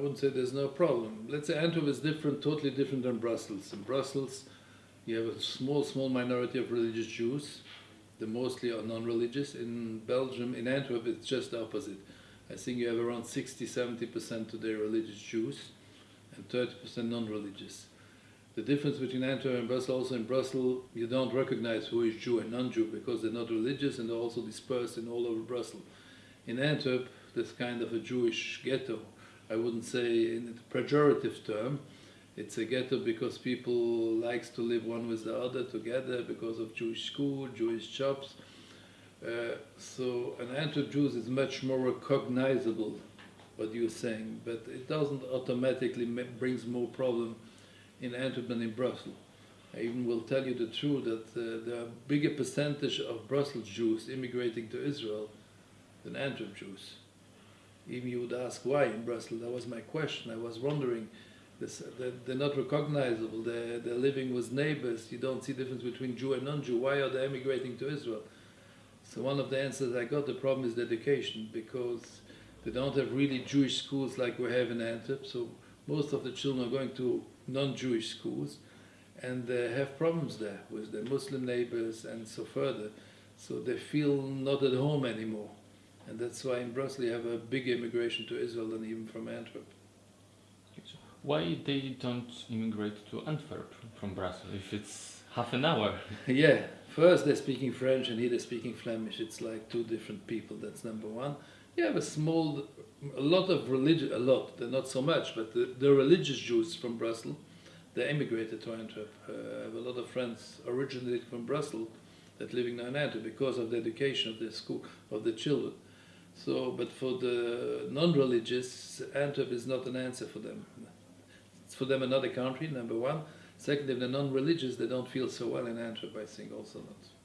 wouldn't say there's no problem. Let's say Antwerp is different, totally different than Brussels. In Brussels, you have a small, small minority of religious Jews. They mostly are non-religious. In Belgium, in Antwerp, it's just the opposite. I think you have around 60, 70% today religious Jews and 30% non-religious. The difference between Antwerp and Brussels, also in Brussels, you don't recognize who is Jew and non-Jew because they're not religious and they're also dispersed in all over Brussels. In Antwerp, there's kind of a Jewish ghetto. I wouldn't say in a pejorative term. It's a ghetto because people likes to live one with the other together because of Jewish school, Jewish shops. Uh, so an Antwerp Jews is much more recognizable, what you're saying, but it doesn't automatically brings more problem in Antwerp than in Brussels. I even will tell you the truth that uh, there are bigger percentage of Brussels Jews immigrating to Israel than Antwerp Jews. Even you would ask why in Brussels. That was my question. I was wondering. They're, they're not recognizable. They're, they're living with neighbors. You don't see difference between Jew and non-Jew. Why are they emigrating to Israel? So one of the answers I got, the problem is the education, because they don't have really Jewish schools like we have in Antwerp. So most of the children are going to non-Jewish schools, and they have problems there with their Muslim neighbors and so further. So they feel not at home anymore. And that's why in Brussels you have a big immigration to Israel than even from Antwerp. Why they don't immigrate to Antwerp from Brussels if it's half an hour? yeah, first they're speaking French and here they're speaking Flemish. It's like two different people, that's number one. You have a small, a lot of religion, a lot, not so much, but the, the religious Jews from Brussels, they immigrated to Antwerp. Uh, I have a lot of friends originally from Brussels that living now in Antwerp because of the education of the school, of the children. So, but for the non-religious, Antwerp is not an answer for them. It's for them another country, number one. Second, if they're non-religious, they don't feel so well in Antwerp, I think also not.